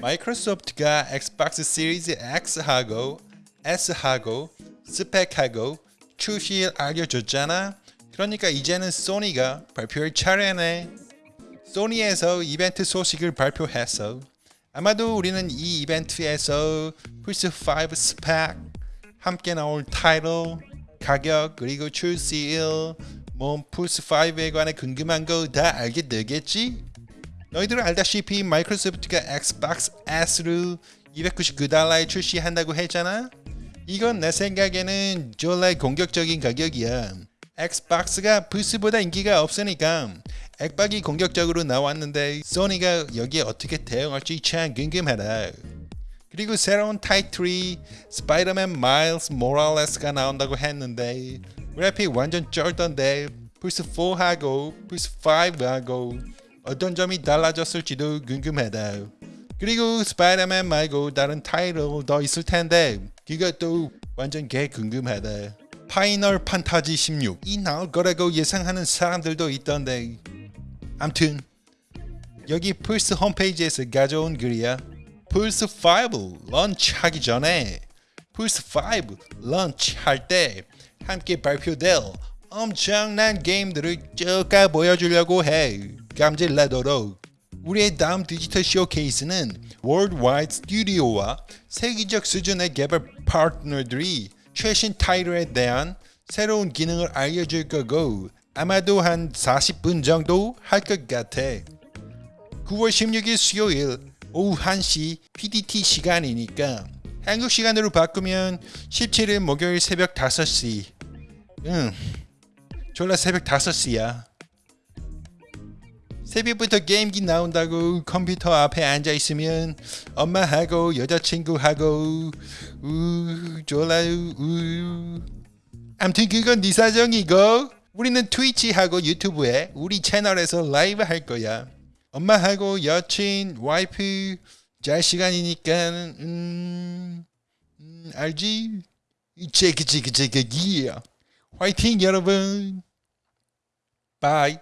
마이크로소프트가 엑스박스 시리즈 X하고 S하고 스펙하고 출시를 알려줬잖아. 그러니까 이제는 소니가 발표할 차례네. 소니에서 이벤트 소식을 발표했어. 아마도 우리는 이 이벤트에서 플스5 스펙, 함께 나올 타이틀, 가격 그리고 출시일, 뭐 플스5에 관해 궁금한 거 다 알게 되겠지? 너희들 알다시피 마이크로소프트가 엑스박스 S를 299달러에 출시한다고 했잖아? 이건 내 생각에는 졸라 공격적인 가격이야. 엑스박스가 플스보다 인기가 없으니까 액박이 공격적으로 나왔는데 소니가 여기에 어떻게 대응할지 참 궁금하다. 그리고 새로운 타이틀이 스파이더맨 마일스 모랄레스가 나온다고 했는데 그래픽 완전 쩔던데 플스4하고 플스5하고 어떤 점이 달라졌을지도 궁금하다. 그리고 스파이더맨 말고 다른 타이틀 더 있을 텐데 그것도 완전 개 궁금하다. 파이널 판타지 16이 나올 거라고 예상하는 사람들도 있던데 암튼 여기 플스 홈페이지에서 가져온 글이야. 플스5 launch하기 전에 플스5 launch할 때 함께 발표될 엄청난 게임들을 쭉 보여주려고 해. 감질나도록. 우리의 다음 디지털 쇼케이스는 Worldwide Studio와 세계적 수준의 개발 파트너들이 최신 타이틀에 대한 새로운 기능을 알려줄 거고 아마도 한 40분 정도 할 것 같아. 9월 16일 수요일 오후 1시 PDT 시간이니까 한국 시간으로 바꾸면 17일 목요일 새벽 5시 응 졸라 새벽 5시야. 새벽부터 게임기 나온다고 컴퓨터 앞에 앉아있으면 엄마하고 여자친구하고 우 졸라 우 암튼 그건 네 사정이고 우리는 트위치하고 유튜브에 우리 채널에서 라이브 할 거야. 엄마하고 여친, 와이프 잘 시간이니까 음, 음 알지? 체크 체크 체크 기야 화이팅 여러분 바이